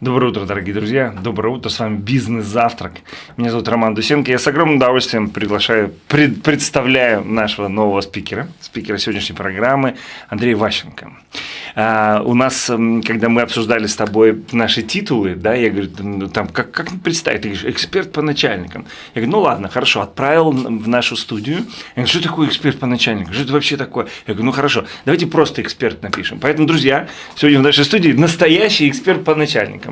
Доброе утро, дорогие друзья. Доброе утро. С вами «Бизнес-завтрак». Меня зовут Роман Дусенко. Я с огромным удовольствием приглашаю, пред, представляю нашего нового спикера, спикера сегодняшней программы Андрея Ващенко. А, у нас, когда мы обсуждали с тобой наши титулы, да, я говорю, там, как, как представить? Ты говоришь, эксперт по начальникам. Я говорю, ну ладно, хорошо, отправил в нашу студию. Я говорю, что такое эксперт по начальникам? Что это вообще такое? Я говорю, ну хорошо, давайте просто эксперт напишем. Поэтому, друзья, сегодня в нашей студии настоящий эксперт по начальникам.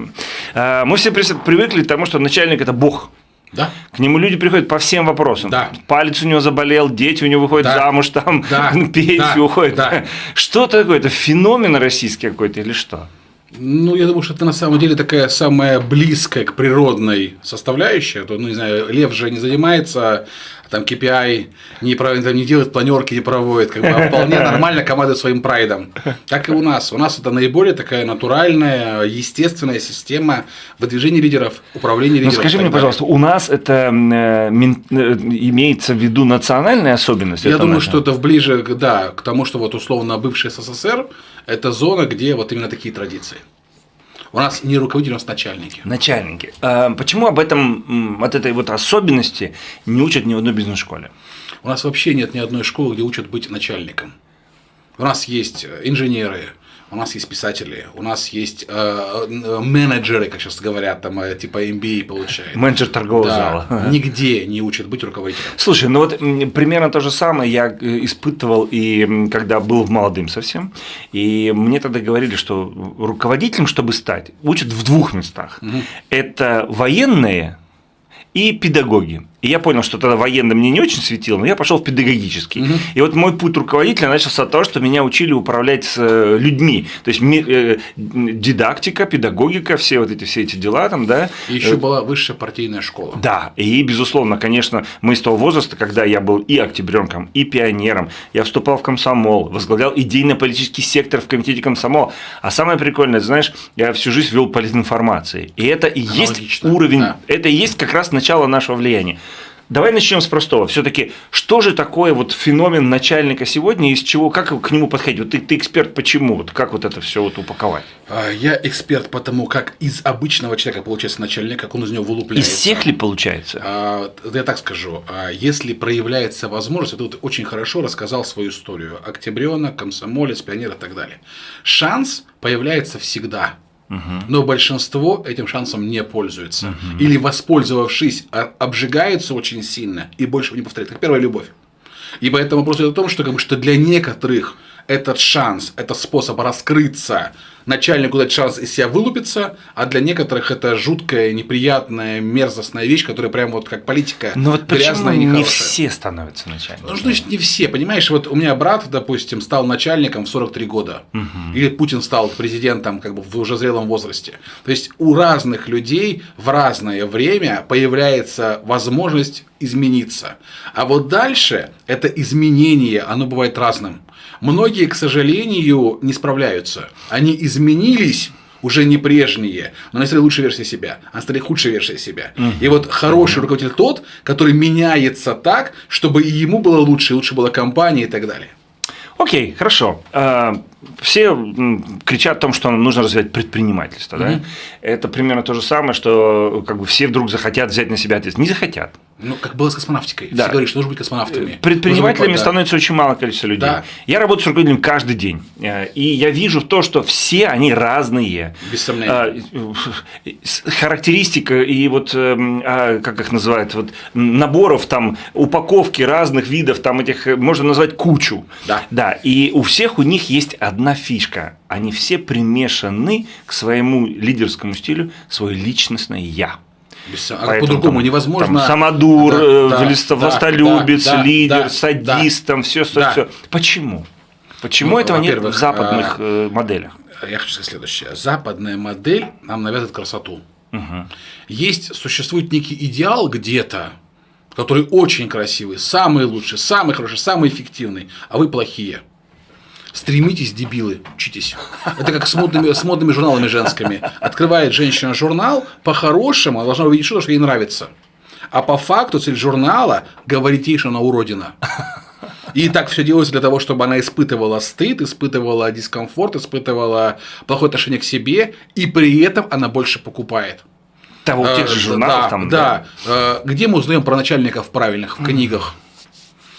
А, мы все привыкли к тому, что начальник – это бог. Да. К нему люди приходят по всем вопросам. Да. Палец у него заболел, дети у него выходят да. замуж, там да. пенсию да. уходят. Да. Что такое? Это феномен российский какой-то или что? Ну, я думаю, что это на самом деле такая самая близкая к природной составляющая. То, ну, не знаю, лев же не занимается там KPI не, там, не делает планерки, не проводит, как бы, а вполне нормально командует своим прайдом. Так и у нас. У нас это наиболее такая натуральная, естественная система выдвижения лидеров, управления лидеров. Ну, скажи мне, пожалуйста, у нас это э, э, имеется в виду национальная особенность? Я думаю, что это ближе, да, к тому, что вот условно бывший СССР – это зона, где вот именно такие традиции. У нас не руководители, у нас начальники. Начальники. А почему об этом, от этой вот особенности не учат ни в одной бизнес-школе? У нас вообще нет ни одной школы, где учат быть начальником. У нас есть инженеры, у нас есть писатели, у нас есть э, менеджеры, как сейчас говорят, там э, типа MBA получают. Менеджер торгового да, зала. Нигде не учат быть руководителем. Слушай, ну вот примерно то же самое я э, испытывал и когда был молодым совсем. И мне тогда говорили, что руководителем, чтобы стать, учат в двух местах. Угу. Это военные и педагоги. И я понял, что тогда военный мне не очень светило, но я пошел в педагогический. Угу. И вот мой путь руководителя начался от того, что меня учили управлять с э, людьми. То есть э, дидактика, педагогика, все вот эти, все эти дела там, да. И еще была высшая партийная школа. Да, и безусловно, конечно, мы из того возраста, когда я был и октябренком, и пионером, я вступал в комсомол, возглавлял идейно-политический сектор в комитете комсомол. А самое прикольное, знаешь, я всю жизнь вел политинформацией. И это и есть уровень, да. это и есть как раз начало нашего влияния. Давай начнем с простого. Все-таки, что же такое вот феномен начальника сегодня, из чего, как к нему подходить? Вот ты, ты эксперт почему? Вот как вот это все вот упаковать? А, я эксперт потому, как из обычного человека получается начальник, как он из него вылупляется. Из всех ли получается? А, я так скажу. А, если проявляется возможность, это вот очень хорошо рассказал свою историю. Октябренок, комсомолец, пионер и так далее. Шанс появляется всегда. Но большинство этим шансом не пользуется. Угу. Или, воспользовавшись, обжигается очень сильно и больше не повторяет. Как первая любовь. И поэтому вопрос идет о том, что, как бы, что для некоторых этот шанс, это способ раскрыться, начальнику дать шанс из себя вылупиться, а для некоторых это жуткая, неприятная, мерзостная вещь, которая прям вот как политика Но вот грязная и нехорошая. не все становятся начальниками? Ну, значит, не все. Понимаешь, вот у меня брат, допустим, стал начальником в 43 года. Угу. Или Путин стал президентом как бы в уже зрелом возрасте. То есть у разных людей в разное время появляется возможность измениться. А вот дальше это изменение, оно бывает разным. Многие, к сожалению, не справляются. Они изменились уже не прежние, но они стали лучшей версией себя, они стали худшей версией себя. Угу. И вот хороший руководитель тот, который меняется так, чтобы и ему было лучше, и лучше была компания и так далее. Окей, хорошо. А, все кричат о том, что нужно развивать предпринимательство. Mm-hmm. Да? Это примерно то же самое, что как бы все вдруг захотят взять на себя ответственность. Не захотят. Ну, как было с космонавтикой. Да. Все говорят, что нужно быть космонавтами. Предпринимателями быть, становится очень мало количество людей. Да. Я работаю с руководителем каждый день. Э, и я вижу то, что все они разные. Без сомнения. Э, характеристика и вот, эм, а, как их называют, вот наборов там, упаковки разных видов, там этих, можно назвать кучу. Да. Да. И у всех у них есть одна фишка. Они все примешаны к своему лидерскому стилю, свое личностное «я». А по-другому невозможно. Там, самодур, да, э, да, властолюбец, да, лидер, да, садист, да, там все, все, да. все. Почему? Почему ну, этого нет в западных э, моделях? Я хочу сказать следующее. Западная модель нам навязывает красоту. Угу. Есть, существует некий идеал где-то, который очень красивый, самый лучший, самый хороший, самый эффективный, а вы плохие. Стремитесь, дебилы, учитесь. Это как с модными, с модными журналами женскими. Открывает женщина журнал, по-хорошему она должна увидеть что-то, что ей нравится. А по факту цель журнала говорить ей, что она уродина. И так все делается для того, чтобы она испытывала стыд, испытывала дискомфорт, испытывала плохое отношение к себе, и при этом она больше покупает. Того, Э, тех же журналов да, там. Да. Э, Где мы узнаем про начальников правильных в книгах?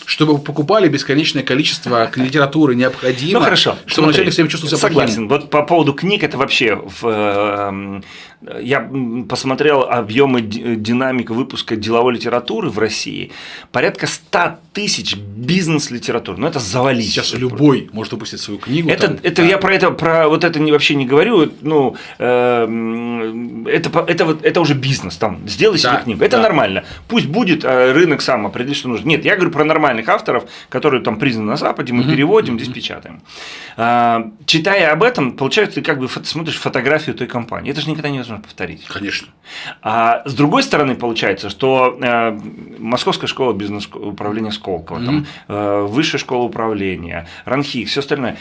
Чтобы покупали бесконечное количество литературы необходимо, Ну хорошо. чтобы начальник себя чувствовал себя Согласен. Вот по поводу книг это вообще в, э, я посмотрел объемы ди- динамик выпуска деловой литературы в России. Порядка 100 тысяч бизнес-литератур. Ну это завалить. Сейчас любой может выпустить свою книгу. Это, там, это да. я про это про вот это не, вообще не говорю. Ну э, это это вот это уже бизнес. Там сделай себе Да, книгу. Это да. нормально. Пусть будет э, рынок сам определит, что нужно. Нет, я говорю про нормальных авторов, которые там признаны на Западе, мы переводим, здесь печатаем. А, читая об этом, получается, ты как бы смотришь фотографию той компании. Это же никогда невозможно повторить. Конечно. А с другой стороны, получается, что э, Московская школа бизнес-управления Сколково, там, э, Высшая школа управления, РАНХИ, все остальное.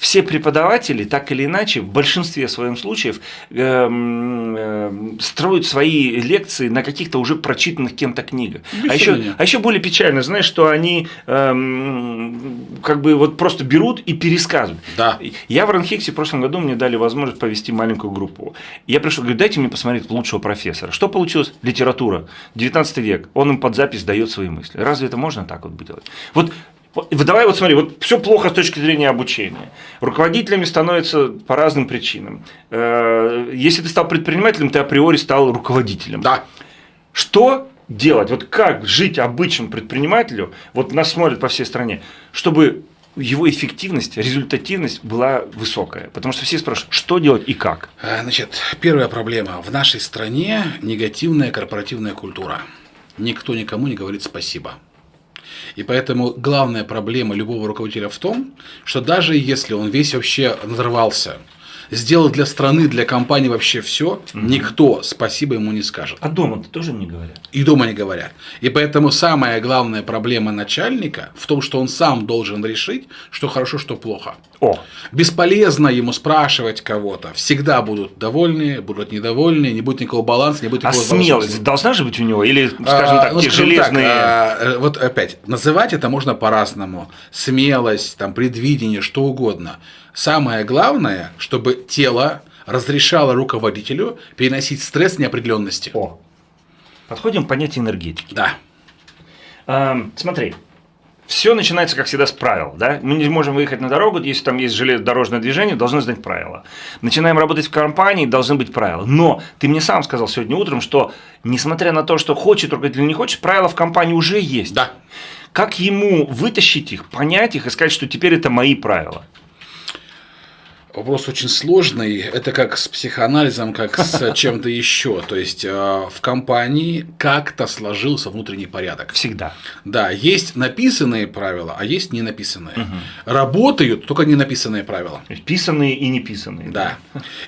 Все преподаватели, так или иначе, в большинстве своем случаев э, э, строят свои лекции на каких-то уже прочитанных кем-то книгах. А еще, а еще более печально, знаешь, что они эм, как бы вот просто берут и пересказывают. Да. Я в Ранхиксе в прошлом году мне дали возможность повести маленькую группу. Я пришел, говорю, дайте мне посмотреть лучшего профессора. Что получилось? Литература, 19 век. Он им под запись дает свои мысли. Разве это можно так вот делать? Вот давай вот смотри, вот все плохо с точки зрения обучения. Руководителями становятся по разным причинам. Э, Если ты стал предпринимателем, ты априори стал руководителем. Да. Что делать? Вот как жить обычному предпринимателю, вот нас смотрят по всей стране, чтобы его эффективность, результативность была высокая. Потому что все спрашивают, что делать и как. Э, Значит, первая проблема. В нашей стране негативная корпоративная культура. Никто никому не говорит спасибо. И поэтому главная проблема любого руководителя в том, что даже если он весь вообще взорвался, сделал для страны, для компании вообще все, никто спасибо ему не скажет. А дома-то тоже не говорят. И дома не говорят. И поэтому самая главная проблема начальника в том, что он сам должен решить, что хорошо, что плохо. О, Бесполезно ему спрашивать кого-то. Всегда будут довольны, будут недовольны, не будет никакого баланса, не будет а никакого смелость возможности. должна же быть у него? Или, скажем А, так, ну, те скажем так, железные... а, э, вот опять, называть это можно по-разному. Смелость, там, предвидение, что угодно. Самое главное, чтобы тело разрешало руководителю переносить стресс неопределенности. О, подходим к понятию энергетики. Да. Эм, смотри, все начинается, как всегда, с правил. Да? Мы не можем выехать на дорогу, если там есть железнодорожное движение, должны знать правила. Начинаем работать в компании, должны быть правила. Но ты мне сам сказал сегодня утром, что несмотря на то, что хочет руководитель или не хочет, правила в компании уже есть. Да. Как ему вытащить их, понять их и сказать, что теперь это мои правила? Вопрос очень сложный. Это как с психоанализом, как с чем-то еще. То есть э, в компании как-то сложился внутренний порядок. Всегда. Да, есть написанные правила, а есть не написанные. Работают только не написанные правила. Писанные и неписанные. Да.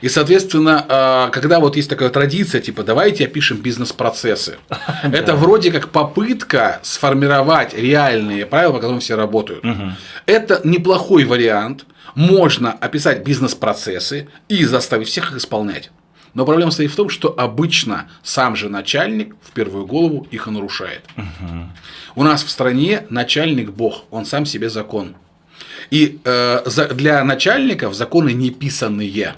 И, соответственно, э, когда вот есть такая традиция, типа, давайте опишем бизнес-процессы. Это вроде как попытка сформировать реальные правила, по которым все работают. Это неплохой вариант. Можно описать бизнес-процессы и заставить всех их исполнять. Но проблема стоит в том, что обычно сам же начальник в первую голову их и нарушает. У нас в стране начальник бог, он сам себе закон. И э, за- для начальников законы не писанные.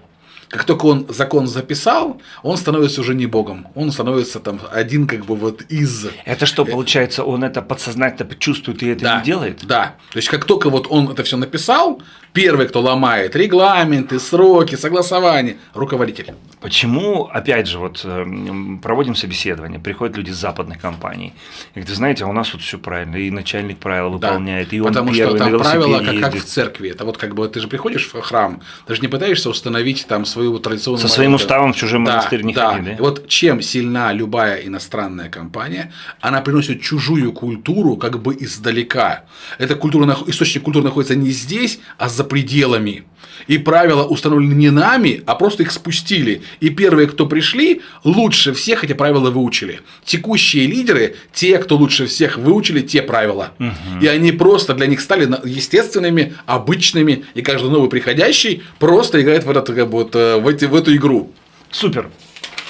Как только он закон записал, он становится уже не богом. Он становится там один как бы вот из... Это что, получается, он это подсознательно чувствует и это Да, не делает? Да. То есть, как только вот он это все написал, первый, кто ломает регламенты, сроки, согласования, руководитель. Почему, опять же, вот эм, проводим собеседование, приходят люди из западных компаний, и говорят, знаете, а у нас тут все правильно, и начальник правила Да. выполняет, и он Потому первый что там правила как, как в церкви. Это вот как бы ты же приходишь в храм, ты же не пытаешься установить там свою традиционную Со своим молитву. уставом в чужой Да, монастырь не да. ходи, да? И Вот чем сильна любая иностранная компания, она приносит чужую культуру как бы издалека. Эта культура, источник культуры находится не здесь, а за пределами. И правила установлены не нами, а просто их спустили. И первые, кто пришли, лучше всех эти правила выучили. Текущие лидеры, те, кто лучше всех выучили те правила. И они просто для них стали естественными, обычными. И каждый новый приходящий просто играет в, этот, как бы, вот, э, в, эти- в эту игру. Супер.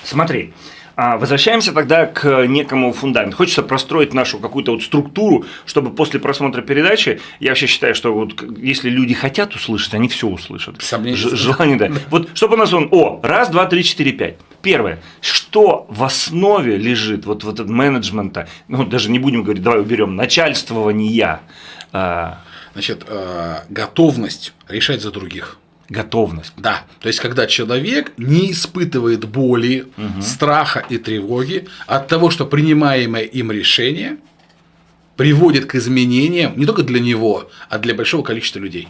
Смотри, А возвращаемся тогда к некому фундаменту. Хочется простроить нашу какую-то вот структуру, чтобы после просмотра передачи, я вообще считаю, что вот если люди хотят услышать, они все услышат. Желание, да. Вот чтобы у нас он, о, раз, два, три, четыре, пять. Первое, что в основе лежит вот, вот этого менеджмента, ну даже не будем говорить, давай уберем, начальствования, а, Значит, э, готовность решать за других. Готовность. Да, то есть когда человек не испытывает боли, страха и тревоги от того, что принимаемое им решение приводит к изменениям не только для него, а для большого количества людей.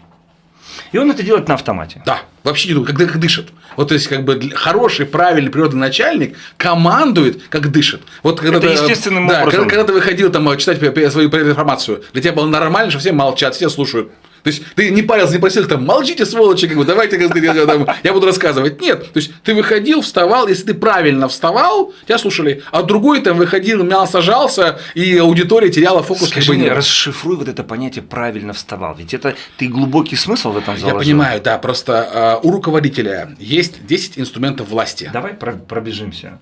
И он это делает на автомате. Да, вообще не думаю, когда как дышит. Вот то есть как бы хороший, правильный природный начальник командует, как дышит. Вот когда Это ты, э, естественным да, образом. Когда, когда ты выходил там э, читать пе- свою информацию, для тебя было нормально, что все молчат, все слушают. То есть ты не парился, не просил там, молчите, сволочи, как бы, давайте, как я, там, я буду рассказывать. Нет, то есть ты выходил, вставал, если ты правильно вставал, тебя слушали, а другой там выходил, мял, сажался, и аудитория теряла фокус. как Скажи бы, мне, нет. расшифруй вот это понятие правильно вставал. Ведь это ты глубокий смысл в этом Я заложил. понимаю, да, просто э, у руководителя есть 10 инструментов власти. Давай про- пробежимся.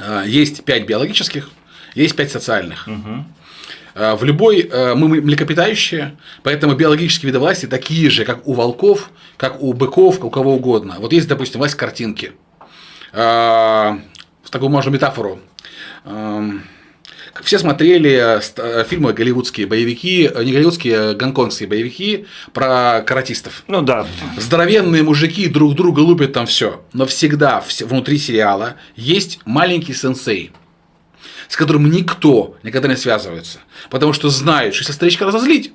Э, Есть 5 биологических, есть 5 социальных. Э, В любой э, мы млекопитающие, поэтому биологические виды власти такие же, как у волков, как у быков, как у кого угодно. Вот есть, допустим, власть картинки. Э, В такую можно метафору. Эм, Все смотрели э, э, фильмы голливудские боевики, э, не голливудские, а гонконгские боевики про каратистов. Ну да, Здоровенные мужики друг друга лупят там все. Но всегда вс- внутри сериала есть маленький сенсей, с которым никто никогда не связывается. Потому что знают, что если старичка разозлить,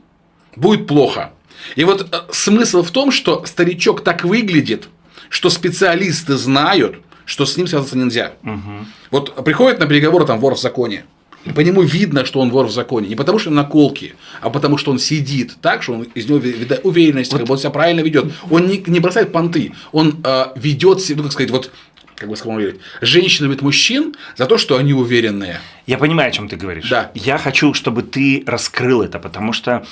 будет плохо. И вот э, смысл в том, что старичок так выглядит, что специалисты знают, что с ним связываться нельзя. Вот приходит на переговоры там вор в законе. По нему видно, что он вор в законе. Не потому, что он наколки, а потому, что он сидит так, что он из него ви- вида- уверенность, как бы он себя правильно ведет. Он не, не бросает понты, он э, ведет себя, ну, как сказать, вот как бы сказать, женщина любит мужчин за то, что они уверенные. я понимаю, о чем ты говоришь. Да. Я хочу, чтобы ты раскрыл это, потому что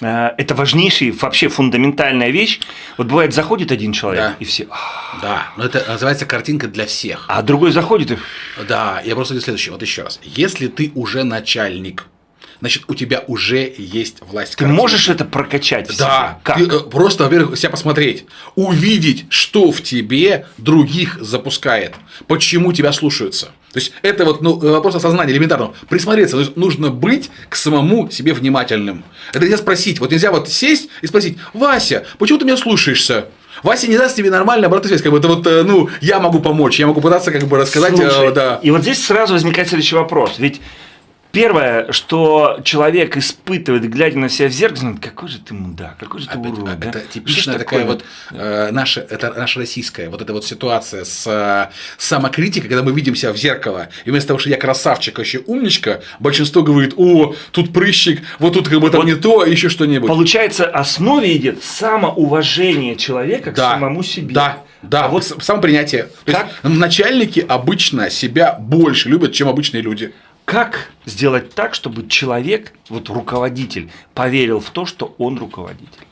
э, это важнейшая, вообще фундаментальная вещь. Вот бывает, заходит один человек, Да. и все. «А». Да, но это называется картинка для всех. А другой заходит и. Да, я просто говорю следующее, вот еще раз. Если ты уже начальник, значит, у тебя уже есть власть. Ты можешь это прокачать в Да? Как? ты, э, просто, во-первых, себя посмотреть, увидеть, что в тебе других запускает, почему тебя слушаются. То есть это вот ну, вопрос осознания элементарного. Присмотреться, то есть нужно быть к самому себе внимательным. Это нельзя спросить, вот нельзя вот сесть и спросить, Вася, почему ты меня слушаешься? Вася не даст тебе нормально обратную связь, как бы это вот, э, ну, я могу помочь, я могу пытаться как бы рассказать, э, Слушай, да. И вот здесь сразу возникает следующий вопрос. Ведь первое, что человек испытывает, глядя на себя в зеркало, думает, какой же ты мудак, какой же ты Опять, урод. да? Это ж типичная такая такое? вот э, наша, это наша российская вот эта вот ситуация с э, самокритикой, когда мы видим себя в зеркало, и вместо того, что я красавчик, вообще умничка, большинство говорит, о, тут прыщик, вот тут как бы там Вот не то, еще что-нибудь. Получается, основе идет самоуважение человека к Да, самому себе. Да, да, А вот самопринятие. То есть, Как? начальники обычно себя больше любят, чем обычные люди. Как сделать так, чтобы человек, вот руководитель, поверил в то, что он руководитель?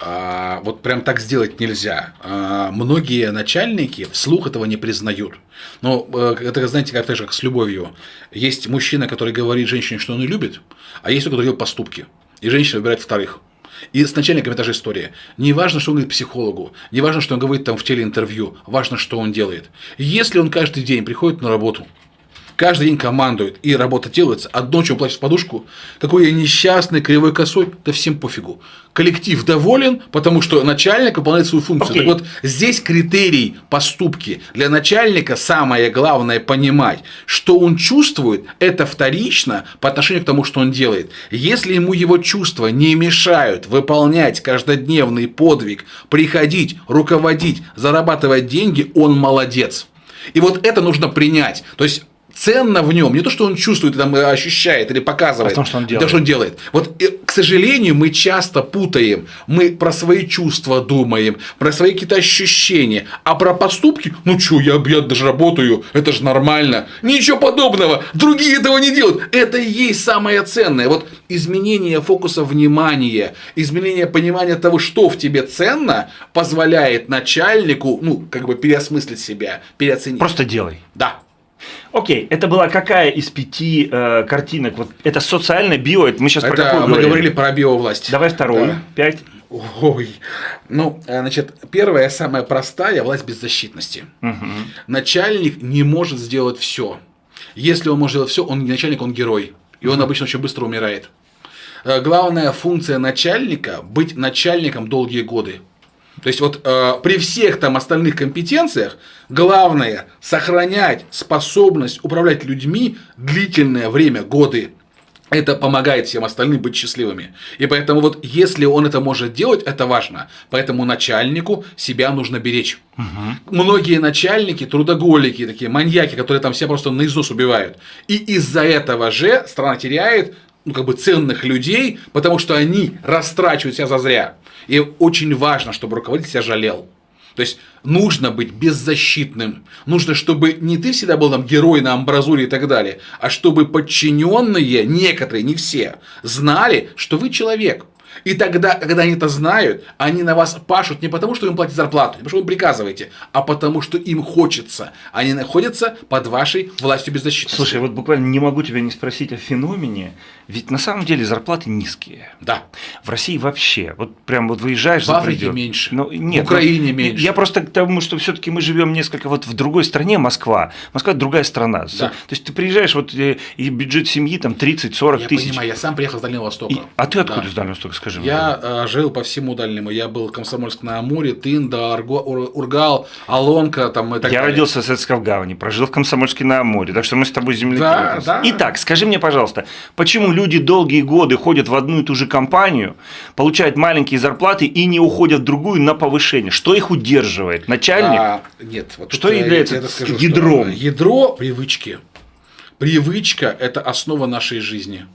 А, вот прям так сделать нельзя. А, многие начальники вслух этого не признают. Но э, это, знаете, как, так же, как с любовью. Есть мужчина, который говорит женщине, что он ее любит, а есть тот, который делает поступки. И женщина выбирает вторых. И с начальниками та же история. Не важно, что он говорит психологу, не важно, что он говорит там в телеинтервью, важно, что он делает. Если он каждый день приходит на работу, каждый день командует, и работа делается, а ночью он плачет в подушку, какой я несчастный, кривой косой, да всем пофигу. Коллектив доволен, потому что начальник выполняет свою функцию. Окей. Так вот, здесь критерий поступки. Для начальника самое главное понимать, что он чувствует, это вторично по отношению к тому, что он делает. Если ему его чувства не мешают выполнять каждодневный подвиг, приходить, руководить, зарабатывать деньги, он молодец. И вот это нужно принять. То есть ценно в нем не то, что он чувствует, там, э, ощущает или показывает, А в том, что он делает. то, что он делает. Вот, э, к сожалению, мы часто путаем. Мы про свои чувства думаем, про свои какие-то ощущения, а про поступки, ну что, я, я даже работаю, это же нормально. Ничего подобного, другие этого не делают. Это и есть самое ценное. Вот изменение фокуса внимания, изменение понимания того, что в тебе ценно, позволяет начальнику, ну, как бы переосмыслить себя, переоценить. Просто делай. Да. Окей, это была какая из пяти э, картинок? Вот это социальное био, это мы сейчас про Это какую мы говорили? говорили про биовласть. Давай вторую, Да. пять. Ой. Ну, э, значит, первая, самая простая власть беззащитности. Начальник не может сделать все. Если он может сделать все, он не начальник, он герой. И он обычно очень быстро умирает. Э, Главная функция начальника быть начальником долгие годы. То есть вот э, при всех там остальных компетенциях главное сохранять способность управлять людьми длительное время, годы. Это помогает всем остальным быть счастливыми. И поэтому вот если он это может делать, это важно. Поэтому начальнику себя нужно беречь. Многие начальники, трудоголики, такие маньяки, которые там все просто наизусть убивают. И из-за этого же страна теряет ну, как бы ценных людей, потому что они растрачивают себя зазря. И очень важно, чтобы руководитель себя жалел. То есть нужно быть беззащитным. Нужно, чтобы не ты всегда был там герой на амбразуре и так далее, а чтобы подчиненные, некоторые, не все, знали, что вы человек. И тогда, когда они это знают, они на вас пашут не потому, что им платят зарплату, не потому, что вы приказываете, а потому, что им хочется. Они находятся под вашей властью беззащитности. Слушай, вот буквально не могу тебя не спросить о феномене, ведь на самом деле зарплаты низкие. Да. В России вообще, вот прям вот выезжаешь В за Африке предел. меньше. Ну, нет, В Украине ну, меньше. Я просто к тому, что все-таки мы живем несколько вот в другой стране, Москва. Москва другая страна. Да. То есть ты приезжаешь, вот э, и бюджет семьи там 30-40 Я тысяч. понимаю, я сам приехал с Дальнего Востока. И- а ты откуда Да. из Дальнего Востока, скажи мне? Я э, жил по всему дальнему. Я был Комсомольск на Амуре, Тында, Арго- Ур- Ургал, Алонка там и так Я далее. родился в Советском Гавани, прожил в Комсомольске на Амуре, так что мы с тобой земляки. Да, да. Итак, скажи мне, пожалуйста, почему люди долгие годы ходят в одну и ту же компанию, получают маленькие зарплаты и не уходят в другую на повышение? Что их удерживает? Начальник? А, нет, вот Что является я тебе скажу, что ядром? Ядро привычки. Привычка – это основа нашей жизни.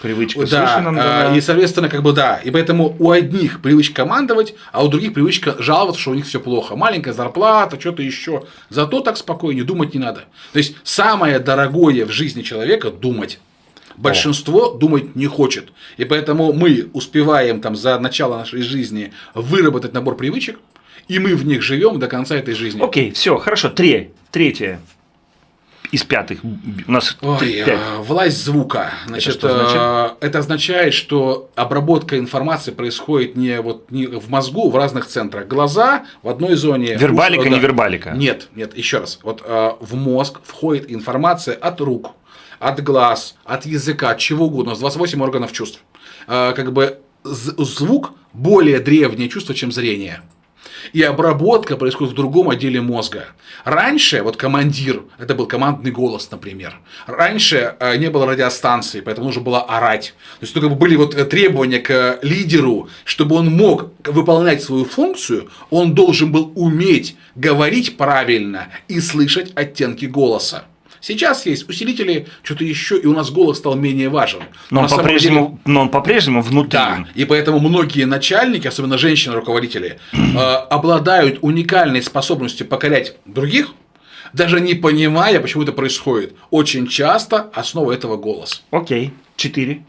Привычка. Да, дана. и, соответственно, как бы да. И поэтому у одних привычка командовать, а у других привычка жаловаться, что у них все плохо. Маленькая зарплата, что-то еще. Зато так спокойнее, думать не надо. То есть, самое дорогое в жизни человека – думать. Большинство думать не хочет. И поэтому мы успеваем там за начало нашей жизни выработать набор привычек, и мы в них живем до конца этой жизни. Окей, все, хорошо. Три. Третье. Из пятых. У нас Ой, пять. э, власть звука. Значит, что значит? э, это означает, что обработка информации происходит не вот не в мозгу, в разных центрах. Глаза в одной зоне. Вербалика, уши- не да. вербалика? Нет, нет, еще раз. Вот э, в мозг входит информация от рук, от глаз, от языка, от чего угодно. Нас 28 органов чувств. Э, как бы звук более древнее чувство, чем зрение. И обработка происходит в другом отделе мозга. Раньше, вот командир, это был командный голос, например. Раньше э, не было радиостанции, поэтому нужно было орать. То есть, бы были вот э, требования к э, лидеру, чтобы он мог выполнять свою функцию, он должен был уметь говорить правильно и слышать оттенки голоса. Сейчас есть усилители, что-то еще, и у нас голос стал менее важен. Но он на самом деле- по-прежнему, но он по-прежнему внутри. да, и поэтому многие начальники, особенно женщины-руководители, э, обладают уникальной способностью покорять других, даже не понимая, почему это происходит. Очень часто основа этого голос. Окей. Четыре.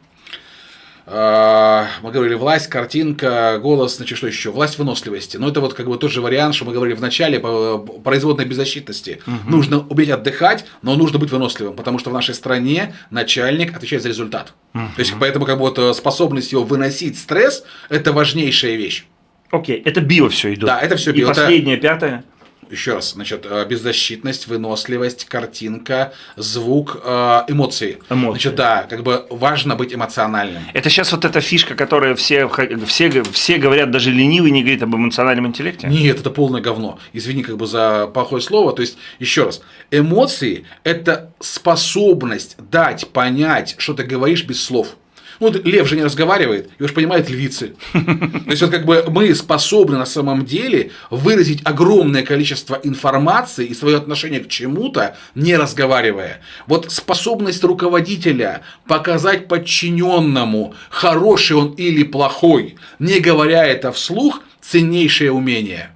Э, Мы говорили власть, картинка, голос, значит, что еще? Власть выносливости. Но это вот как бы тот же вариант, что мы говорили в начале по производной беззащитности. Нужно уметь отдыхать, но нужно быть выносливым, потому что в нашей стране начальник отвечает за результат. То есть поэтому как бы вот э, способность его выносить стресс – это важнейшая вещь. Окей. Это био все идет. Да, это всё И био. Это- последнее, пятое. Еще раз, значит, э, беззащитность, выносливость, картинка, звук, э, эмоции. Эмоции. Значит, да, как бы важно быть эмоциональным. Это сейчас вот эта фишка, которая все, все, все говорят, даже ленивый не говорит об эмоциональном интеллекте. Нет, это полное говно. Извини как бы за плохое слово. То есть, еще раз, эмоции – это способность дать понять, что ты говоришь без слов. Ну, вот лев же не разговаривает, его же понимают львицы. То есть, вот как бы мы способны на самом деле выразить огромное количество информации и свое отношение к чему-то, не разговаривая. Вот способность руководителя показать подчиненному, хороший он или плохой, не говоря это вслух, ценнейшее умение.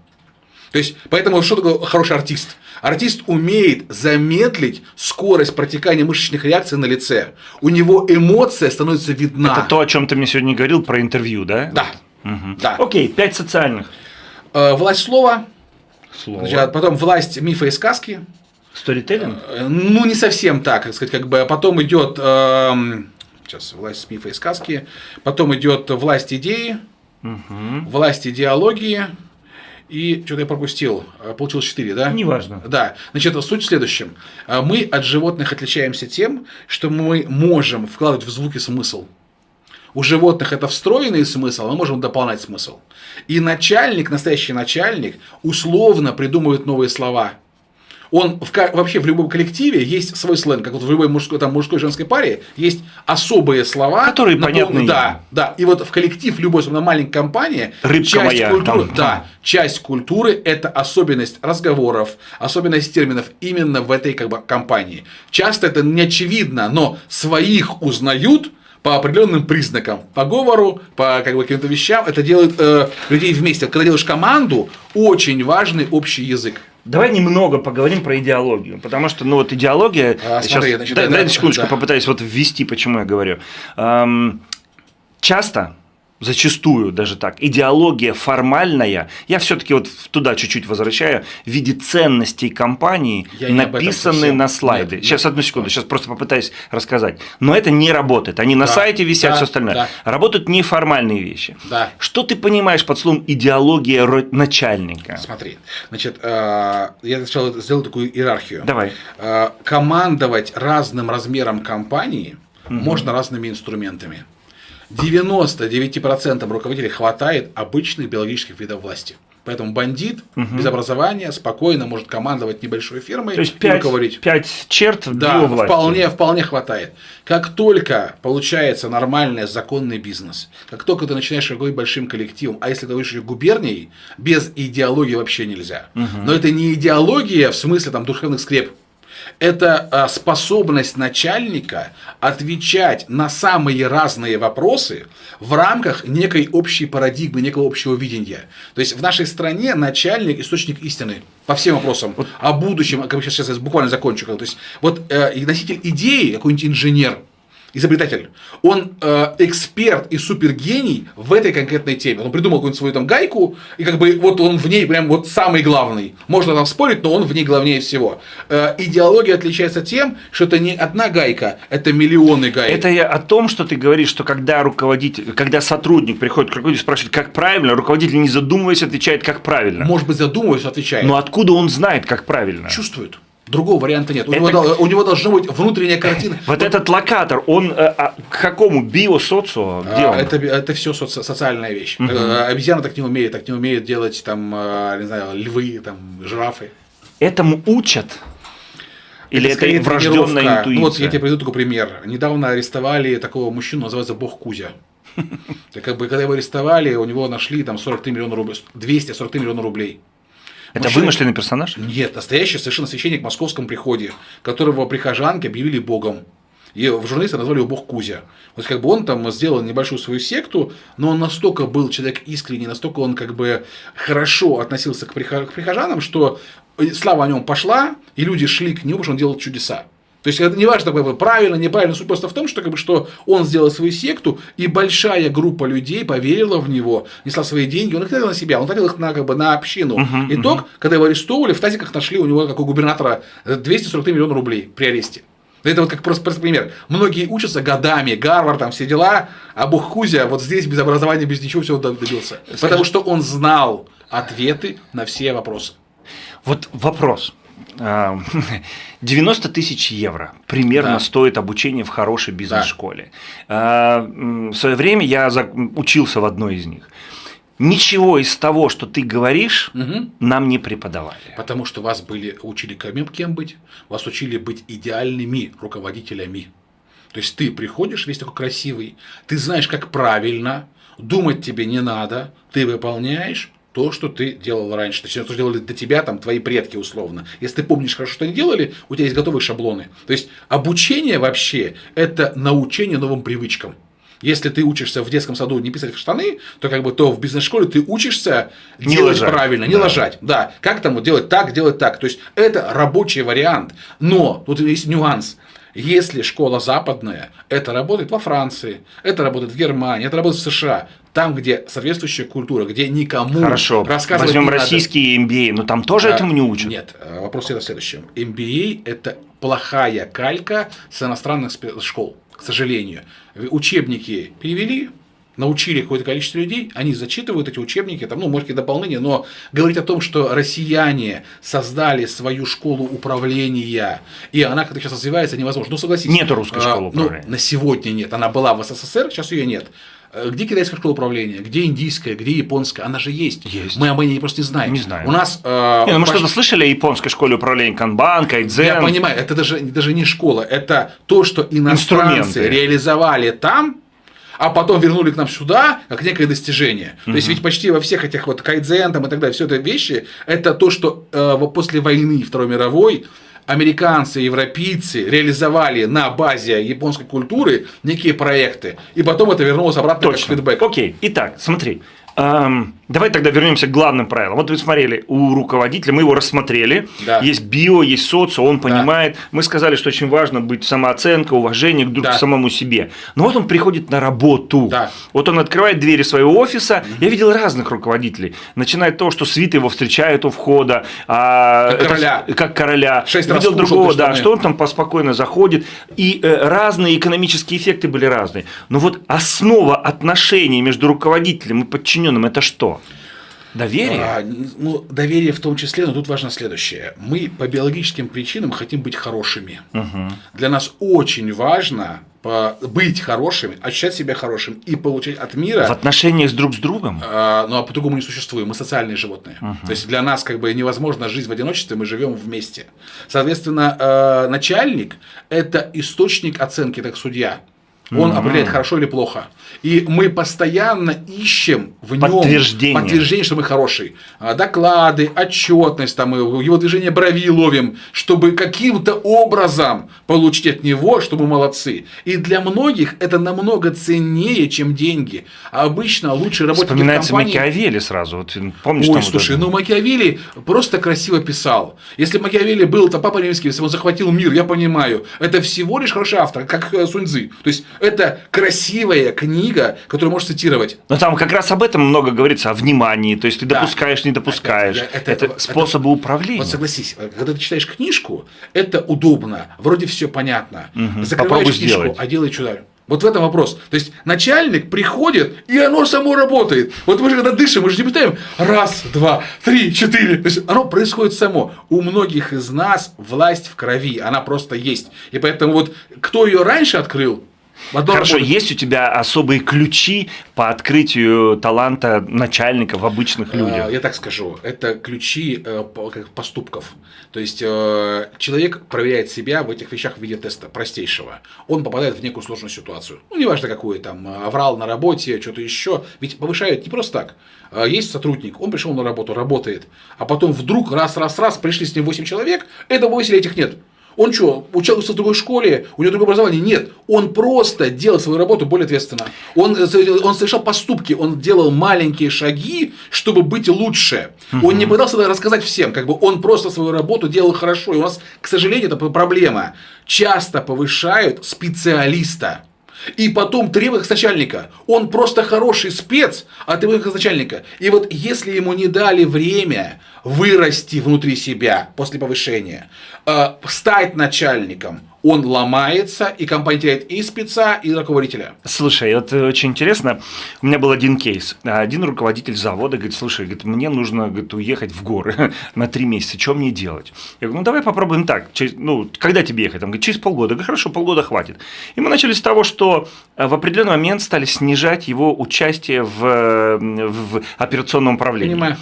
То есть, поэтому что такое хороший артист? Артист умеет замедлить скорость протекания мышечных реакций на лице. У него эмоция становится видна. Это то, о чем ты мне сегодня говорил про интервью, да? Да. да. Окей, пять социальных Э, власть слова, слов. значит, потом власть мифа и сказки, Сторителлинг? Э, Ну, не совсем так, как сказать, как бы, а потом идет эм, сейчас власть мифа и сказки, потом идет власть идеи, власть идеологии, и что-то я пропустил, Э, получилось 4, да? Неважно. Да, значит, суть в следующем. Э, Мы от животных отличаемся тем, что мы можем вкладывать в звуки смысл. У животных это встроенный смысл, а мы можем дополнять смысл. И начальник, настоящий начальник, условно придумывает новые слова. Он в, вообще в любом коллективе есть свой сленг, как вот в любой мужской, там, мужской женской паре есть особые слова. Которые напол- понятны Да, да. И вот в коллектив любой, особенно маленькой компании, Рыбка часть моя, культуры, там, да, часть культуры – это особенность разговоров, особенность терминов именно в этой как бы, компании. Часто это не очевидно, но своих узнают по определенным признакам, по говору, по как бы, каким-то вещам. Это делает э, людей вместе. Когда делаешь команду, очень важный общий язык. Давай немного поговорим про идеологию, потому что, ну вот идеология, А, смотри, сейчас, значит, дай, да, дай да, секундочку да. попытаюсь вот ввести, почему я говорю. Эм, часто, зачастую даже так, идеология формальная, я все-таки вот туда чуть-чуть возвращаю, в виде ценностей компании Я написаны совсем. на слайды. Нет, сейчас нет. одну секунду, сейчас просто попытаюсь рассказать. Но это не работает. Они на Да, сайте висят, да, все остальное. да. Работают неформальные вещи. Да. Что ты понимаешь под словом идеология начальника? Смотри, значит, э, я сначала сделал такую иерархию. Давай. Э, командовать разным размером компании можно разными инструментами. 99% руководителей хватает обычных биологических видов власти. Поэтому бандит без образования спокойно может командовать небольшой фирмой То есть и пять, руководить. пять черт в Да, его власти. вполне, вполне хватает. Как только получается нормальный законный бизнес, как только ты начинаешь руководить большим коллективом, а если ты говоришь еще губернией, без идеологии вообще нельзя. Но это не идеология в смысле там душевных скреп. Это а, способность начальника отвечать на самые разные вопросы в рамках некой общей парадигмы, некого общего видения. То есть в нашей стране начальник источник истины по всем вопросам. О будущем, как сейчас, сейчас буквально закончу. То есть вот э, носитель идеи, какой-нибудь инженер, изобретатель, он э, эксперт и супергений в этой конкретной теме. Он придумал какую-нибудь свою там гайку, и как бы вот он в ней прям вот самый главный. Можно там спорить, но он в ней главнее всего. Э, идеология отличается тем, что это не одна гайка, это миллионы гаек. Это я о том, что ты говоришь, что когда руководитель, когда сотрудник приходит к руководителю и спрашивает, как правильно, руководитель, не задумываясь, отвечает, как правильно. Может быть, задумываясь, отвечает. Но откуда он знает, как правильно? Чувствует. Другого варианта нет. У, Это- него, у него должна быть внутренняя картина. Вот этот локатор, он э, а, к какому биосоцио? Где А, он? Это, это все социальная вещь. Э, Обезьяна так не умеет, так не умеет делать там, э, не знаю, львы, там, жирафы. Этому учат? Или это, скорее врожденная тренировка. интуиция? Ну, вот я тебе приведу такой пример. Недавно арестовали такого мужчину, называется Бог Кузя. Так как бы, когда его арестовали, у него нашли там 43 миллиона рублей, 243 миллиона рублей. Это Мужчина- вымышленный персонаж? Нет, настоящий совершенно священник в московском приходе, которого прихожанки объявили богом. И в журналисты назвали его бог Кузя. Вот как бы он там сделал небольшую свою секту, но он настолько был человек искренний, настолько он как бы хорошо относился к, прихо- к прихожанам, что слава о нем пошла, и люди шли к нему, потому что он делал чудеса. То есть это не важно, как бы, правильно, неправильно, суть просто в том, что, как бы, что он сделал свою секту, и большая группа людей поверила в него, несла свои деньги, он их тратил на себя, он тратил их на, как бы, на общину. Итог, когда его арестовывали, в тазиках нашли у него, как у губернатора, э, 243 миллиона рублей при аресте. Это вот как просто, просто пример. Многие учатся годами, Гарвард, там все дела, а Бог Кузя вот здесь без образования, без ничего всего добился. Потому что он знал ответы на все вопросы. Вот вопрос. А, 90 тысяч евро примерно Да. стоит обучение в хорошей бизнес-школе. А, м, В свое время я учился в одной из них. Ничего из того, что ты говоришь, Мгм. нам не преподавали. Потому что вас были, учили кем, кем быть, вас учили быть идеальными руководителями. То есть ты приходишь весь такой красивый, ты знаешь, как правильно, думать тебе не надо, ты выполняешь то, что ты делал раньше, точнее, то, что делали до тебя там твои предки условно. Если ты помнишь хорошо, что они делали, у тебя есть готовые шаблоны. То есть обучение вообще – это научение новым привычкам. Если ты учишься в детском саду не писать в штаны, то как бы то в бизнес-школе ты учишься Не делать лажать. правильно, не Да. лажать. Да, как там вот делать так, делать так. То есть это рабочий вариант. Но тут есть нюанс. Если школа западная, это работает во Франции, это работает в Германии, это работает в США. Там, где соответствующая культура, где никому Хорошо, рассказывать возьмем не надо. российские MBA, но там тоже А, этому не учат. Нет, э, вопрос всегда в следующем. MBA – это плохая калька с иностранных школ, к сожалению. Учебники перевели, научили какое-то количество людей, они зачитывают эти учебники, там, ну, может, какие дополнения, но говорить о том, что россияне создали свою школу управления, и она как-то сейчас развивается, невозможно. Ну, согласитесь. Нету русской школы А, ну, управления. на сегодня нет. Она была в СССР, сейчас ее нет. Э, Где китайская школа управления? Где индийская? Где японская? Она же есть. Есть. Мы об ней просто не знаем. Не знаем. У нас... э, Не, ну, мы почти- что-то слышали о японской школе управления Канбан, Кайдзен? я понимаю, это даже, даже не школа, это то, что иностранцы Инструменты. реализовали там, а потом вернули к нам сюда, как некое достижение. То есть ведь почти во всех этих вот кайдзен там и так далее, все это вещи, это то, что э, после войны Второй мировой американцы, европейцы реализовали на базе японской культуры некие проекты, и потом это вернулось обратно Точно. как фидбэк. Окей. Итак, смотри. эм, давай тогда вернемся к главным правилам. Вот вы смотрели у руководителя, мы его рассмотрели. Да. Есть био, есть социо, он понимает. Мы сказали, что очень важно быть самооценка, уважение к, друг- Да. к самому себе. Но вот он приходит на работу. Да. Вот он открывает двери своего офиса. Я видел разных руководителей. Начиная от того, что свиты его встречают у входа. а, Как это короля. как короля. Шесть видел другого, да, что он там поспокойно заходит. И э, разные экономические эффекты были разные. Но вот основа отношений между руководителем и подчиненным это что? Доверие? А, ну, доверие в том числе, но тут важно следующее. Мы по биологическим причинам хотим быть хорошими. Для нас очень важно быть хорошими, ощущать себя хорошим и получать от мира. В отношениях с друг с другом? а, ну а по-другому не существуем, мы социальные животные. То есть для нас как бы невозможно жить в одиночестве, мы живем вместе. Соответственно, э, начальник это источник оценки, как судья. Он определяет хорошо или плохо. И мы постоянно ищем в нем Подтверждение. подтверждение, что мы хороший. А, Доклады, отчетность, там, и его движение брови ловим, чтобы каким-то образом получить от него, что мы молодцы. И для многих это намного ценнее, чем деньги. А обычно лучше работать Вспоминается компании... Макиавелли сразу. Вот, помнишь, Ой, там вот слушай, это? ну Макиавелли просто красиво писал. Если Макиавелли был то папа римский, если он захватил мир, я понимаю, это всего лишь хороший автор, как э, Суньцзы. То есть это красивая книга, которую можешь цитировать. Но там как раз об этом много говорится, о внимании, то есть ты Да. допускаешь, не допускаешь. Это- Это, это- это- способы управления. Вот согласись, э, когда ты читаешь книжку, это удобно, вроде все понятно. Мгм. Закрываешь Попробуй книжку, сделать. а делай что Вот в этом вопрос. То есть начальник приходит, и оно само работает. Вот мы же когда дышим, мы же не пытаем раз, два, три, четыре. То есть оно происходит само. У многих из нас власть в крови, она просто есть. И поэтому вот кто ее раньше открыл, одно Хорошо, работает. есть у тебя особые ключи по открытию таланта начальника в обычных Э, людях? Я так скажу, это ключи э, поступков. То есть э, человек проверяет себя в этих вещах в виде теста простейшего. Он попадает в некую сложную ситуацию. Ну, неважно какую там, аврал на работе, что-то еще. Ведь повышают не просто так. Есть сотрудник, он пришел на работу, работает, а потом вдруг раз-раз-раз пришли с ним 8 человек, этого 8 этих нет. Он что, учился в другой школе, у него другое образование? Нет. Он просто делал свою работу более ответственно. Он, он совершал поступки, он делал маленькие шаги, чтобы быть лучше. Он не пытался рассказать всем, как бы он просто свою работу делал хорошо. И у нас, к сожалению, это проблема. Часто повышают специалиста. И потом требует начальника. Он просто хороший спец, а требует с начальника. И вот если ему не дали время вырасти внутри себя после повышения, э, стать начальником, он ломается, и компания теряет и спеца, и руководителя. Слушай, это очень интересно. У меня был один кейс. Один руководитель завода говорит, слушай, говорит, мне нужно говорит, уехать в горы на три месяца. Что мне делать? Я говорю, ну давай попробуем так. Через- ну, когда тебе ехать? Он говорит, через полгода. Я говорю, хорошо, полгода хватит. И мы начали с того, что э, в определенный момент стали снижать его участие в, э, в операционном управлении. Понимаю.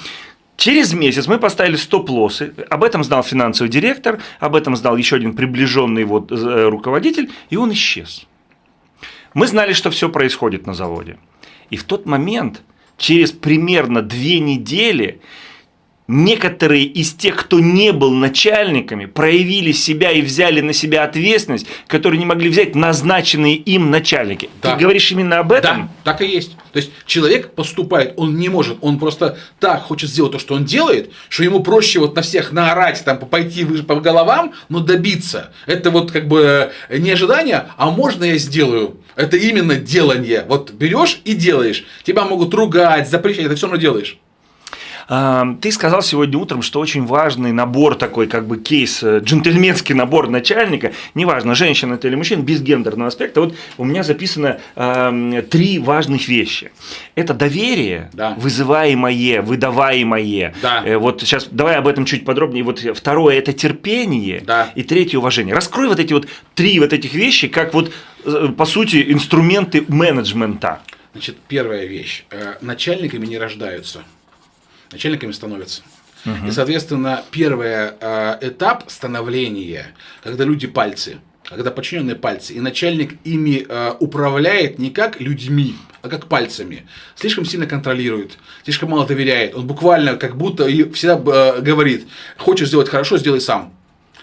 Через месяц мы поставили стоп-лоссы. Об этом знал финансовый директор, об этом знал еще один приближенный вот э, руководитель, и он исчез. Мы знали, что все происходит на заводе. И в тот момент, через примерно две недели, некоторые из тех, кто не был начальниками, проявили себя и взяли на себя ответственность, которую не могли взять назначенные им начальники. Да. Ты говоришь именно об этом? Да, так и есть. То есть человек поступает, он не может, он просто так хочет сделать то, что он делает, что ему проще вот на всех наорать, там, пойти по головам, но добиться. Это вот как бы не ожидание, а можно я сделаю. Это именно делание. Вот берешь и делаешь. Тебя могут ругать, запрещать, это все равно делаешь. Ты сказал сегодня утром, что очень важный набор такой, как бы кейс, э, джентльменский набор начальника, неважно, женщина это или мужчина, без гендерного аспекта. Вот у меня записано э, три важных вещи. Это доверие, Да. вызываемое, выдаваемое. Да. Э, Вот сейчас давай об этом чуть подробнее. Вот второе это терпение, Да. и третье уважение. Раскрой вот эти вот три вот этих вещи, как вот э, по сути инструменты менеджмента. Значит, первая вещь. Начальниками не рождаются. Начальниками становятся. И, соответственно, первый э, этап становления, когда люди пальцы, когда подчиненные пальцы, и начальник ими э, управляет не как людьми, а как пальцами. Слишком сильно контролирует, слишком мало доверяет. Он буквально как будто и всегда э, говорит, хочешь сделать хорошо, сделай сам.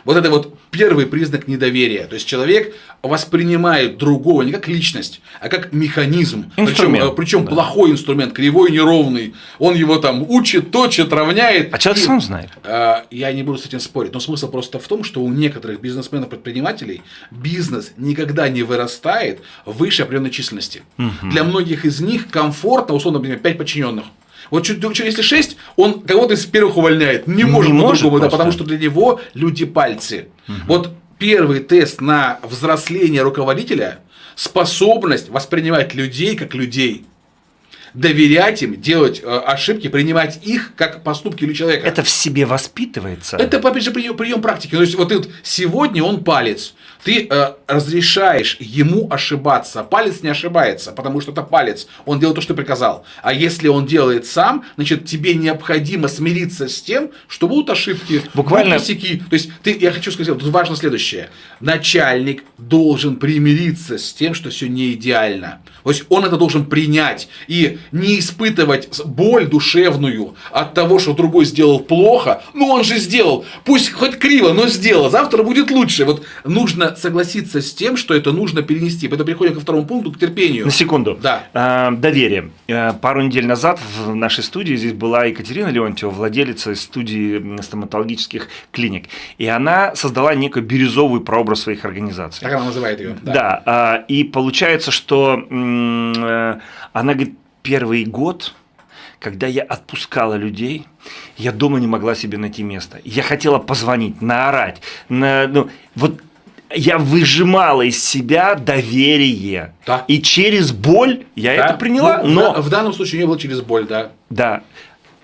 Вот это вот первый признак недоверия. То есть человек воспринимает другого не как личность, а как механизм. Причем, причем да. плохой инструмент, кривой, неровный. Он его там учит, точит, равняет. А человек И, сам знает. э, Я не буду с этим спорить, но смысл просто в том, что у некоторых бизнесменов-предпринимателей бизнес никогда не вырастает выше определенной численности. Для многих из них комфортно, условно, например, 5 подчиненных. Вот чуть, чуть- если 6, он кого-то из первых увольняет. Не, Не может по-другому, да, потому что для него люди пальцы. Вот первый тест на взросление руководителя – способность воспринимать людей как людей. Доверять им, делать э, ошибки, принимать их как поступки или человека. Это в себе воспитывается. Это, опять же, прием, прием практики. То есть, вот вот сегодня он палец. Ты э, разрешаешь ему ошибаться. Палец не ошибается, потому что это палец. Он делает то, что ты приказал. А если он делает сам, значит, тебе необходимо смириться с тем, что будут ошибки, Буквально- будут косяки. То есть, ты, я хочу сказать, тут важно следующее. Начальник должен примириться с тем, что все не идеально. То есть, он это должен принять и не испытывать боль душевную от того, что другой сделал плохо. Ну, он же сделал. Пусть хоть криво, но сделал. Завтра будет лучше. Вот нужно согласиться с тем, что это нужно перенести. Поэтому переходим ко второму пункту, к терпению. На секунду. Да. А, доверие. А, Пару недель назад в нашей студии здесь была Екатерина Леонтьева, владелица студии стоматологических клиник. И она создала некую бирюзовую прообраз своих организаций. Так она называет ее. Да, а, и получается, что э, она говорит, первый год, когда я отпускала людей, я дома не могла себе найти место. Я хотела позвонить, наорать. На, ну, вот я выжимала из себя доверие. Да. И через боль я Да? это приняла. Ну, но, в, данном случае не было через боль, да. да.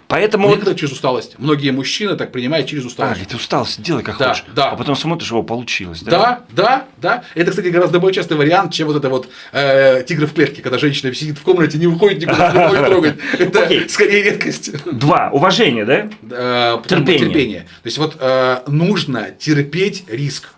Поэтому... вот- Некоторые через усталость. Многие мужчины так принимают через А, усталость. говорит, устался, делай как Да, хочешь. да. А потом смотришь, его получилось. Да? Да, да, да. Это, кстати, гораздо более частый вариант, чем вот это вот э, тигр в клетке, когда женщина сидит в комнате, не выходит никуда, не может трогать. Это Окей. скорее редкость. Два. Уважение, да? Э, Терпение. терпение. То есть вот э, нужно терпеть риск.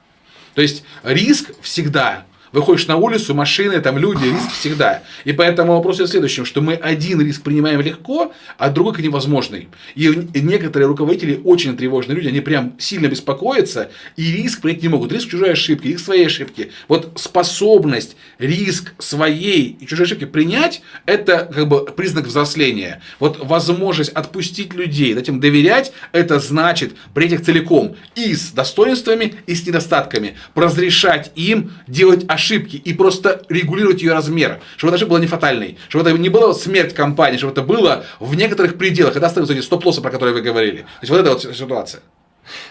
То есть риск всегда. Выходишь на улицу, машины, там люди, риск всегда. И поэтому вопрос в следующем, что мы один риск принимаем легко, а другой невозможный. И некоторые руководители очень тревожные люди, они прям сильно беспокоятся и риск принять не могут. Риск чужой ошибки, риск своей ошибки. Вот способность риск своей и чужой ошибки принять, это как бы признак взросления. Вот возможность отпустить людей, дать им доверять, это значит принять их целиком и с достоинствами, и с недостатками. Разрешать им делать ошибки и просто регулировать ее размер. Чтобы ошибка была не фатальной, чтобы это не была смерть компании, чтобы это было в некоторых пределах. Это остаются эти стоп-лоссы, про которые вы говорили. То есть вот эта вот ситуация.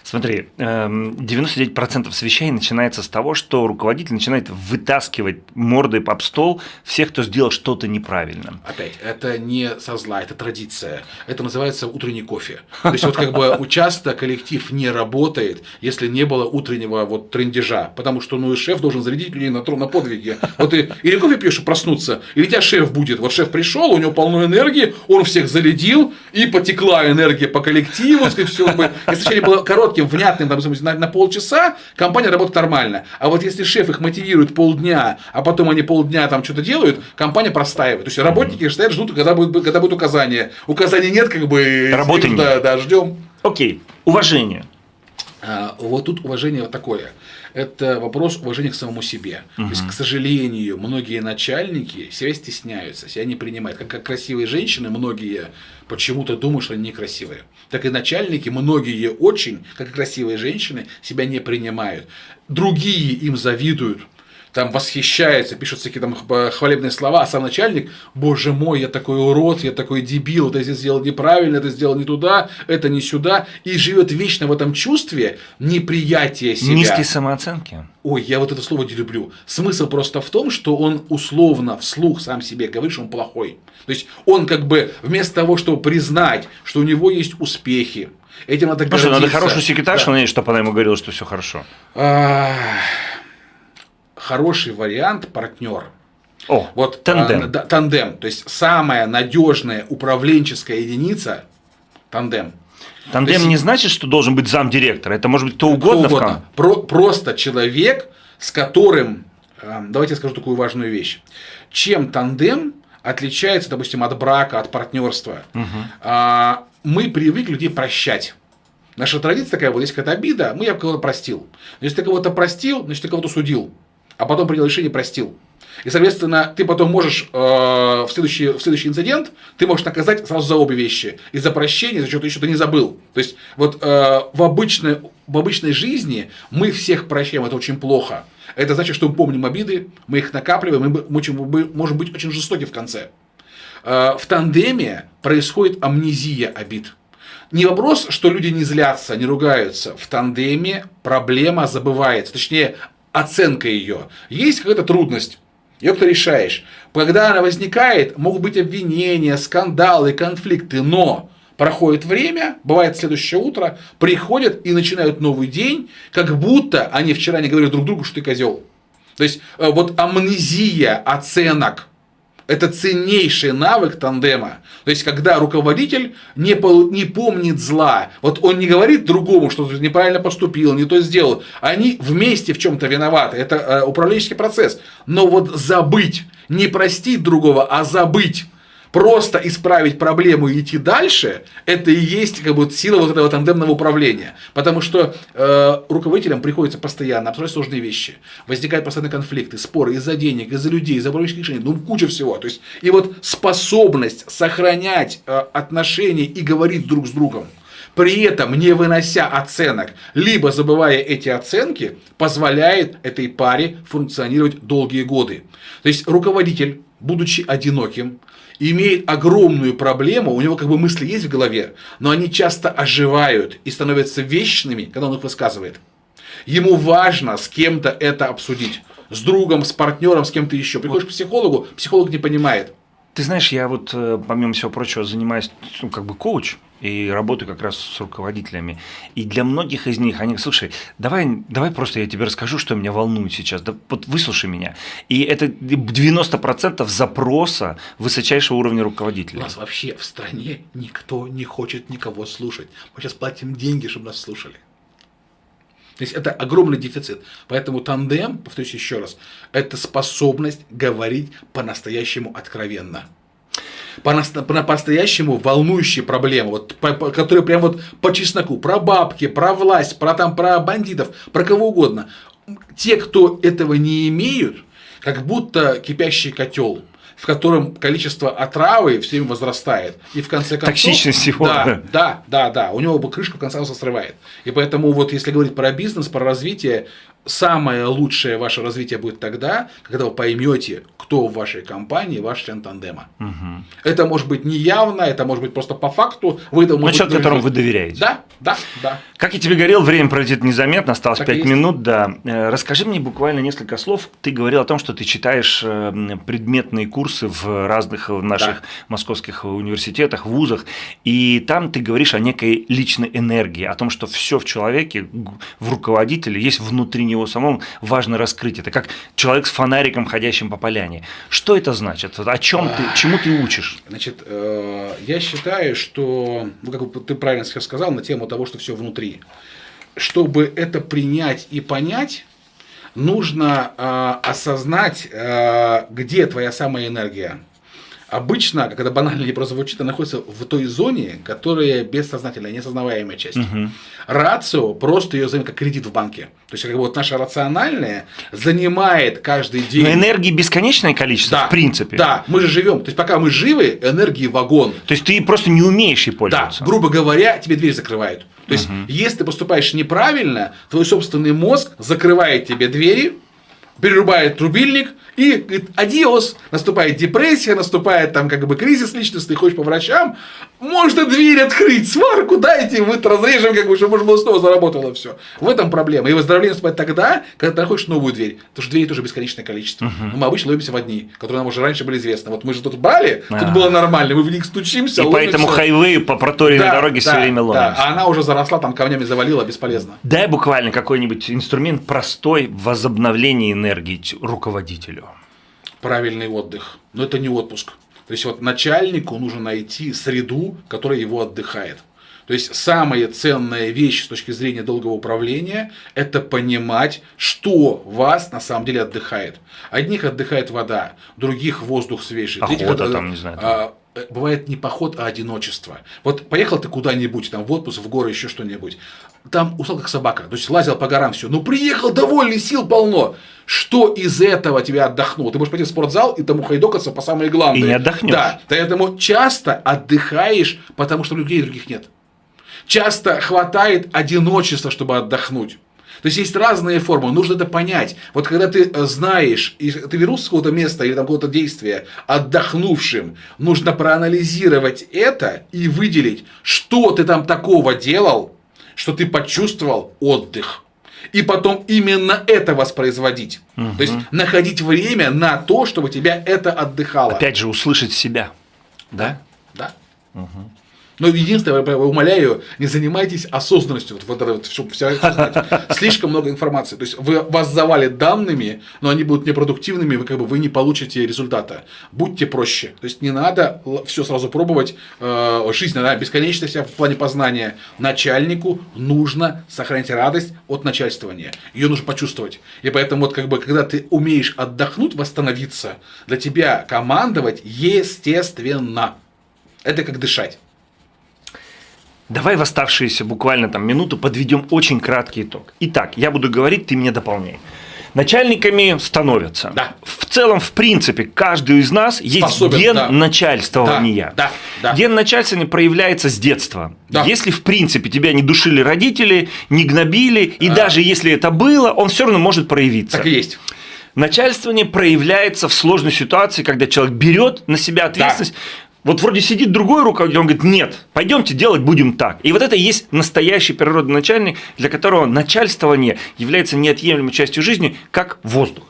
Смотри, эм, 99% совещаний начинается с того, что руководитель начинает вытаскивать мордой об стол всех, кто сделал что-то неправильно. Опять, это не со зла, это традиция. Это называется утренний кофе. То есть, вот как бы часто коллектив не работает, если не было утреннего вот трендежа. Потому что, ну, и шеф должен зарядить людей на, на подвиги. Вот ты или кофе пьешь и проснуться, или тебя шеф будет. Вот шеф пришел, у него полно энергии, он всех зарядил, и потекла энергия по коллективу. Сказать, все, бы, если вначале было коротким, внятным, допустим, на, на полчаса, компания работает нормально. А вот если шеф их мотивирует полдня, а потом они полдня там что-то делают, компания простаивает. То есть работники стоят, ждут, когда будет, когда будет указание. Указаний нет, как бы. Работы нет. Да, да, ждем. Окей. Уважение. А, вот тут уважение вот такое. Это вопрос уважения к самому себе. Угу. То есть, к сожалению, многие начальники себя стесняются, себя не принимают. Как, как красивые женщины, многие почему-то думают, что они некрасивые. Так и начальники, многие очень, как и красивые женщины, себя не принимают. Другие им завидуют там восхищается, пишут всякие там хвалебные слова, а сам начальник, боже мой, я такой урод, я такой дебил, это здесь сделал неправильно, это сделал не туда, это не сюда, и живет вечно в этом чувстве неприятия себя. Низкие самооценки. Ой, я вот это слово не люблю. Смысл просто в том, что он условно вслух сам себе говорит, что он плохой. То есть он как бы вместо того, чтобы признать, что у него есть успехи, этим надо ну, что, надо хорошую секретаршу да. чтобы она ему говорила, что все хорошо. А хороший вариант партнер. О, вот тандем. А, тандем. То есть самая надежная управленческая единица тандем. Тандем есть, не значит, что должен быть зам директора. Это может быть кто угодно. Кто угодно. Про, просто человек, с которым. Э, давайте я скажу такую важную вещь. Чем тандем отличается, допустим, от брака, от партнерства? Угу. Мы привыкли людей прощать. Наша традиция такая, вот есть какая-то обида, мы я кого-то простил. Если ты кого-то простил, значит ты кого-то судил а потом принял решение и простил. И, соответственно, ты потом можешь э, в, следующий, в следующий инцидент, ты можешь наказать сразу за обе вещи. И за прощение, за что-то еще ты не забыл. То есть, вот э, в, обычной, в обычной жизни мы всех прощаем, это очень плохо. Это значит, что мы помним обиды, мы их накапливаем, мы, очень, мы можем быть очень жестоки в конце. Э, в тандеме происходит амнезия обид. Не вопрос, что люди не злятся, не ругаются. В тандеме проблема забывается. Точнее, оценка ее. Есть какая-то трудность, ее ты решаешь. Когда она возникает, могут быть обвинения, скандалы, конфликты, но проходит время, бывает следующее утро, приходят и начинают новый день, как будто они вчера не говорили друг другу, что ты козел. То есть э, вот амнезия оценок – это ценнейший навык тандема. То есть, когда руководитель не, не помнит зла, вот он не говорит другому, что ты неправильно поступил, не то сделал, они вместе в чем-то виноваты. Это э, управленческий процесс. Но вот забыть, не простить другого, а забыть просто исправить проблему и идти дальше, это и есть как бы сила вот этого тандемного управления. Потому что э, руководителям приходится постоянно обсуждать сложные вещи. Возникают постоянные конфликты, споры из-за денег, из-за людей, из-за управленческих решений, ну куча всего. То есть, и вот способность сохранять э, отношения и говорить друг с другом, при этом не вынося оценок, либо забывая эти оценки, позволяет этой паре функционировать долгие годы. То есть руководитель, будучи одиноким, имеет огромную проблему, у него как бы мысли есть в голове, но они часто оживают и становятся вечными, когда он их высказывает. Ему важно с кем-то это обсудить. С другом, с партнером, с кем-то еще. Приходишь к психологу, психолог не понимает. Ты знаешь, я вот, э, помимо всего прочего, занимаюсь, ну, как бы коуч, и работаю как раз с руководителями. И для многих из них, они, слушай, давай, давай просто я тебе расскажу, что меня волнует сейчас, да, вот выслушай меня. И это 90% запроса высочайшего уровня руководителя. У нас вообще в стране никто не хочет никого слушать. Мы сейчас платим деньги, чтобы нас слушали. То есть это огромный дефицит. Поэтому тандем, повторюсь еще раз, это способность говорить по-настоящему откровенно. По-настоящему волнующие проблемы, вот, по, по, которые прям вот по чесноку, про бабки, про власть, про, там, про бандитов, про кого угодно. Те, кто этого не имеют, как будто кипящий котел в котором количество отравы все время возрастает. И в конце концов... Токсичность его. Да, да, да, да. У него бы крышка в конце концов срывает. И поэтому вот если говорить про бизнес, про развитие, самое лучшее ваше развитие будет тогда, когда вы поймете, кто в вашей компании ваш член тандема. Угу. Это может быть не явно, это может быть просто по факту. Вы, ну, человек, которому вы доверяете. Да, да, да. Как я тебе говорил, время пройдет незаметно, осталось так 5 минут, да. Э, расскажи мне буквально несколько слов. Ты говорил о том, что ты читаешь э, предметные курсы в разных наших да. московских университетах, вузах, и там ты говоришь о некой личной энергии, о том, что все в человеке, в руководителе есть внутренний него самому важно раскрыть это, как человек с фонариком, ходящим по поляне. Что это значит? О чем ты, чему ты учишь? Значит, э, я считаю, что, ну, как ты правильно сейчас сказал, на тему того, что все внутри. Чтобы это принять и понять, нужно э, осознать, э, где твоя самая энергия. Обычно, когда банально не просто звучит, она находится в той зоне, которая бессознательная, несознаваемая часть. Угу. Рацио просто ее зовем как кредит в банке. То есть, как бы вот наша рациональная занимает каждый день. Но энергии бесконечное количество, да, в принципе. Да, мы же живем. То есть, пока мы живы, энергии вагон. То есть, ты просто не умеешь ей пользоваться. Да, грубо говоря, тебе дверь закрывают. То есть, угу. если ты поступаешь неправильно, твой собственный мозг закрывает тебе двери, перерубает трубильник и говорит, адиос, наступает депрессия, наступает там как бы кризис личности, ходишь по врачам, можно дверь открыть, сварку дайте, мы разрежем, как бы, чтобы можно было снова заработало все. В этом проблема. И выздоровление наступает тогда, когда ты находишь новую дверь. Потому что дверей тоже бесконечное количество. Но мы обычно ловимся в одни, которые нам уже раньше были известны. Вот мы же тут брали, uh-huh. тут было нормально, мы в них стучимся. И ловимся. поэтому хайвей по проторенной да, дороге да, все время ловимся. Да, а она уже заросла, там камнями завалила, бесполезно. Дай буквально какой-нибудь инструмент простой в возобновлении энергии руководителю. Правильный отдых. Но это не отпуск. То есть вот начальнику нужно найти среду, которая его отдыхает. То есть самая ценная вещь с точки зрения долгого управления – это понимать, что вас на самом деле отдыхает. Одних отдыхает вода, других воздух свежий. Охота третьих, там, не знаю. А, бывает не поход, а одиночество. Вот поехал ты куда-нибудь, там в отпуск, в горы, еще что-нибудь. Там устал как собака, то есть лазил по горам все. Ну приехал довольный, сил полно. Что из этого тебя отдохнуло? Ты можешь пойти в спортзал и тому хайдокаться по самые главные. И не отдохнешь. Да, поэтому часто отдыхаешь, потому что людей других нет. Часто хватает одиночества, чтобы отдохнуть. То есть есть разные формы, нужно это понять. Вот когда ты знаешь, и ты вернулся с какого-то места или там какого-то действия отдохнувшим, нужно проанализировать это и выделить, что ты там такого делал, что ты почувствовал отдых и потом именно это воспроизводить. Угу. То есть находить время на то, чтобы тебя это отдыхало. Опять же, услышать себя. Да? Да. Угу. Но единственное, я умоляю, не занимайтесь осознанностью, вот, вот, вот, чтобы вся слишком много информации. То есть вы, вас завалят данными, но они будут непродуктивными, вы как бы вы не получите результата. Будьте проще. То есть не надо все сразу пробовать. Э, жизнь, она бесконечность в плане познания. Начальнику нужно сохранить радость от начальствования. Ее нужно почувствовать. И поэтому вот как бы когда ты умеешь отдохнуть, восстановиться, для тебя командовать естественно. Это как дышать. Давай в оставшиеся буквально там минуту подведем очень краткий итог. Итак, я буду говорить, ты меня дополняй. Начальниками становятся. Да. В целом, в принципе, каждый из нас есть Способен, ген да. начальствования. Да, да, да. Ген начальствования проявляется с детства. Да. Если, в принципе, тебя не душили родители, не гнобили, и а. даже если это было, он все равно может проявиться. Так и есть. Начальствование проявляется в сложной ситуации, когда человек берет на себя ответственность. Да вот вроде сидит другой руководитель, он говорит, нет, пойдемте делать будем так. И вот это и есть настоящий природный начальник, для которого начальствование является неотъемлемой частью жизни, как воздух.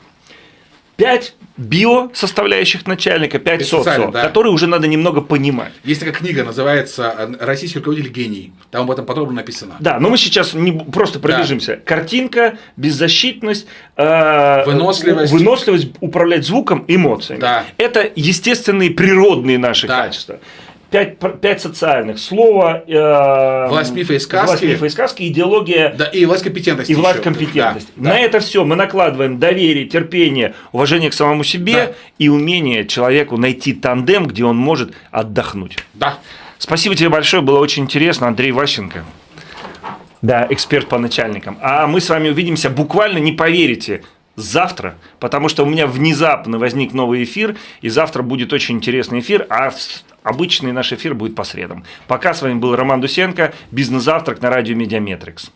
Пять био-составляющих начальника, пять социо, да. которые уже надо немного понимать. Есть такая книга, называется «Российский руководитель гений». Там об этом подробно написано. Да, но мы сейчас не просто пробежимся. Да. Картинка, беззащитность, э, выносливость. выносливость, управлять звуком, эмоциями. Да. Это естественные природные наши да. качества пять, пять социальных. Слово, э, власть мифа и сказки. Власть мифа и сказки, идеология. Да, и власть компетентности. И власть еще. компетентности. Да, На да. это все мы накладываем доверие, терпение, уважение к самому себе да. и умение человеку найти тандем, где он может отдохнуть. Да. Спасибо тебе большое, было очень интересно, Андрей Ващенко. Да, эксперт по начальникам. А мы с вами увидимся буквально, не поверите, завтра, потому что у меня внезапно возник новый эфир, и завтра будет очень интересный эфир, а обычный наш эфир будет по средам. Пока с вами был Роман Дусенко, бизнес-завтрак на радио MediaMetrics.